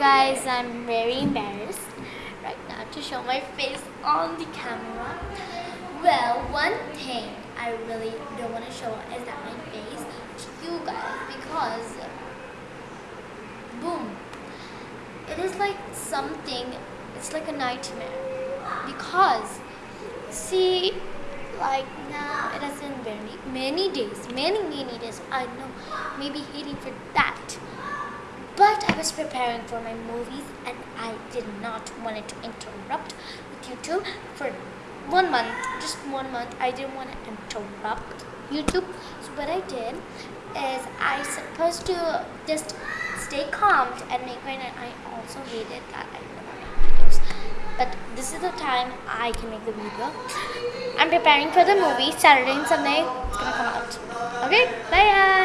guys, I'm very embarrassed right now to show my face on the camera. Well, one thing I really don't want to show is that my face to you guys because boom, it is like something, it's like a nightmare because see like now it has been very many days, many many days. I know, maybe hating for that was preparing for my movies and I did not want it to interrupt with YouTube for one month, just one month. I didn't want to interrupt YouTube. So what I did is I supposed to just stay calm and make my I also hated that I never make videos. But this is the time I can make the video. I'm preparing for the movie Saturday and Sunday. It's gonna come out. Okay, bye guys.